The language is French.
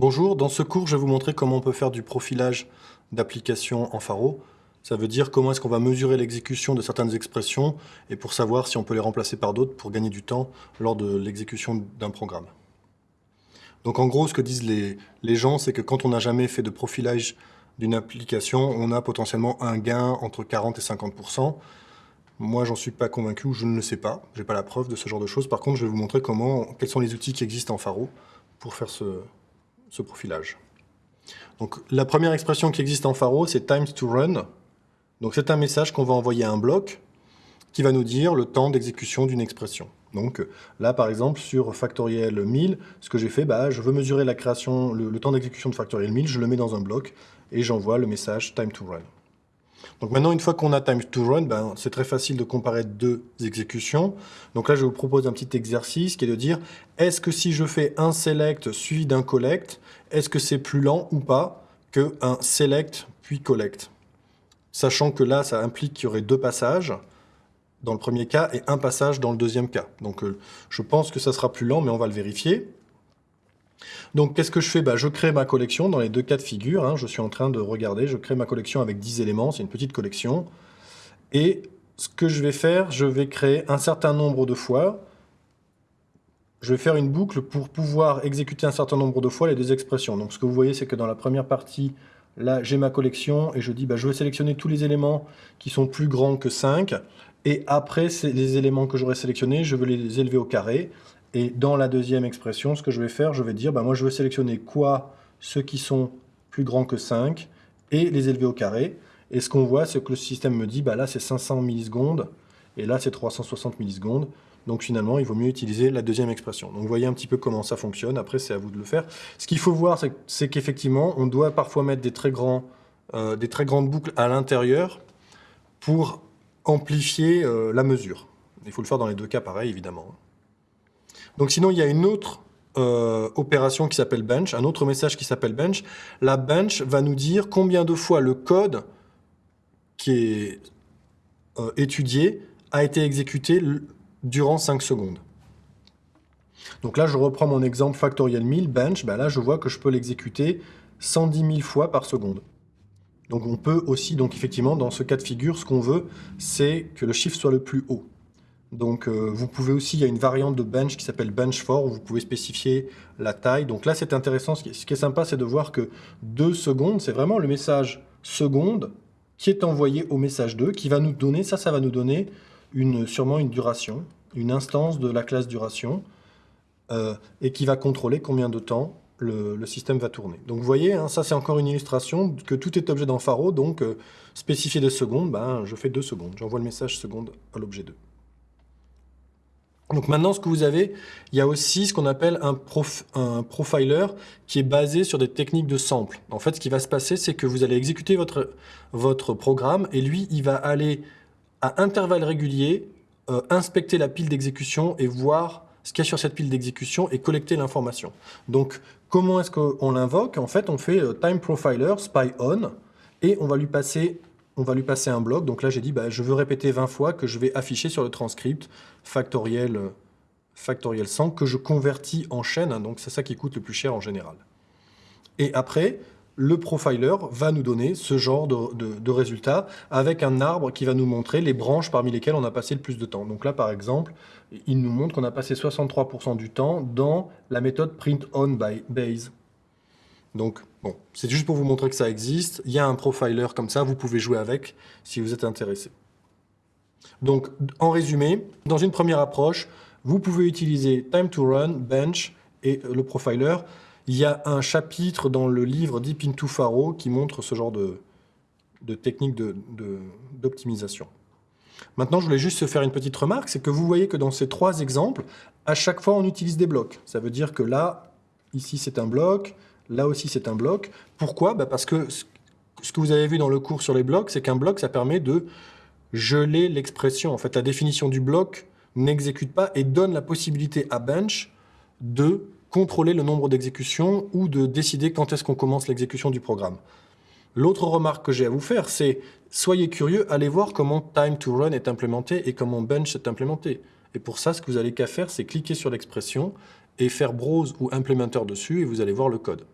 Bonjour, dans ce cours, je vais vous montrer comment on peut faire du profilage d'applications en Faro. Ça veut dire comment est-ce qu'on va mesurer l'exécution de certaines expressions et pour savoir si on peut les remplacer par d'autres pour gagner du temps lors de l'exécution d'un programme. Donc en gros, ce que disent les, gens, c'est que quand on n'a jamais fait de profilage d'une application, on a potentiellement un gain entre 40 et 50% Moi, j'en suis pas convaincu ou je ne le sais pas. J'ai pas la preuve de ce genre de choses. Par contre, je vais vous montrer comment, quels sont les outils qui existent en Faro pour faire ce, ce profilage. Donc la première expression qui existe en Faro, c'est times to run. Donc c'est un message qu'on va envoyer à un bloc qui va nous dire le temps d'exécution d'une expression. Donc là, par exemple, sur factoriel 1000, ce que j'ai fait, bah, je veux mesurer la création, le, le temps d'exécution de factoriel 1000, je le mets dans un bloc et j'envoie le message time to run. Donc maintenant, une fois qu'on a time to run, ben, c'est très facile de comparer deux exécutions. Donc là, je vous propose un petit exercice qui est de dire, est-ce que si je fais un select suivi d'un collect, est-ce que c'est plus lent ou pas qu'un select puis collect? Sachant que là, ça implique qu'il y aurait deux passages dans le premier cas et un passage dans le deuxième cas. Donc euh, je pense que ça sera plus lent, mais on va le vérifier. Donc, qu'est-ce que je fais? Bah, Je crée ma collection dans les deux cas de figure. Hein. je suis en train de regarder, je crée ma collection avec 10 éléments, c'est une petite collection. Et ce que je vais faire, je vais créer un certain nombre de fois. Je vais faire une boucle pour pouvoir exécuter un certain nombre de fois les deux expressions. Donc, ce que vous voyez, c'est que dans la première partie, là, j'ai ma collection et je dis, bah, je vais sélectionner tous les éléments qui sont plus grands que 5. Et après, les éléments que j'aurai sélectionnés, je veux les élever au carré. Et dans la deuxième expression, ce que je vais faire, je vais dire, bah, moi je veux sélectionner quoi ceux qui sont plus grands que 5 et les élever au carré. Et ce qu'on voit, c'est que le système me dit, bah, là c'est 500 millisecondes et là c'est 360 millisecondes. Donc finalement, il vaut mieux utiliser la deuxième expression. Donc vous voyez un petit peu comment ça fonctionne. Après, c'est à vous de le faire. Ce qu'il faut voir, c'est qu'effectivement, on doit parfois mettre des très, grands, euh, des très grandes boucles à l'intérieur pour amplifier euh, la mesure. Il faut le faire dans les deux cas pareil, évidemment. Donc sinon, il y a une autre euh, opération qui s'appelle bench, un autre message qui s'appelle bench. La bench va nous dire combien de fois le code qui est euh, étudié a été exécuté durant 5 secondes. Donc là, je reprends mon exemple factoriel 1000, bench, ben là, je vois que je peux l'exécuter 110 000 fois par seconde. Donc on peut aussi, donc effectivement, dans ce cas de figure, ce qu'on veut, c'est que le chiffre soit le plus haut. Donc euh, vous pouvez aussi, il y a une variante de bench qui s'appelle bench for, où vous pouvez spécifier la taille. Donc là c'est intéressant, ce qui est, sympa c'est de voir que 2 secondes, c'est vraiment le message seconde qui est envoyé au message 2, qui va nous donner, ça, ça va nous donner sûrement une duration, une instance de la classe duration, euh, et qui va contrôler combien de temps le, système va tourner. Donc vous voyez, hein, ça c'est encore une illustration que tout est objet dans Faro, donc euh, spécifier des secondes, ben, je fais 2 secondes, j'envoie le message seconde à l'objet 2. Donc maintenant, ce que vous avez, il y a aussi ce qu'on appelle un, profiler qui est basé sur des techniques de sample. En fait, ce qui va se passer, c'est que vous allez exécuter votre, votre programme et lui, il va aller à intervalles réguliers euh, inspecter la pile d'exécution et voir ce qu'il y a sur cette pile d'exécution et collecter l'information. Donc, comment est-ce qu'on l'invoque? En fait, on fait euh, time profiler spy on et on va lui passer on va lui passer un bloc. Donc là, j'ai dit, bah, je veux répéter 20 fois que je vais afficher sur le transcript factoriel, euh, factoriel 100 que je convertis en chaîne. Hein, donc c'est ça qui coûte le plus cher en général. Et après, le profiler va nous donner ce genre de, résultats avec un arbre qui va nous montrer les branches parmi lesquelles on a passé le plus de temps. Donc là, par exemple, il nous montre qu'on a passé 63% du temps dans la méthode print on by base. Donc, bon, c'est juste pour vous montrer que ça existe. Il y a un profiler comme ça, vous pouvez jouer avec si vous êtes intéressé. Donc, en résumé, dans une première approche, vous pouvez utiliser Time to Run, Bench et le profiler. Il y a un chapitre dans le livre Deep into Faro qui montre ce genre de, technique d'optimisation. Maintenant, je voulais juste faire une petite remarque, c'est que vous voyez que dans ces trois exemples, à chaque fois, on utilise des blocs. Ça veut dire que là, ici, c'est un bloc, Là aussi, c'est un bloc. Pourquoi? Bah, Parce que ce que vous avez vu dans le cours sur les blocs, c'est qu'un bloc, ça permet de geler l'expression. En fait, la définition du bloc n'exécute pas et donne la possibilité à Bench de contrôler le nombre d'exécutions ou de décider quand est-ce qu'on commence l'exécution du programme. L'autre remarque que j'ai à vous faire, c'est soyez curieux, allez voir comment time to run est implémenté et comment bench est implémenté. Et pour ça, ce que vous allez qu'à faire, c'est cliquer sur l'expression et faire browse ou implémenteur dessus et vous allez voir le code.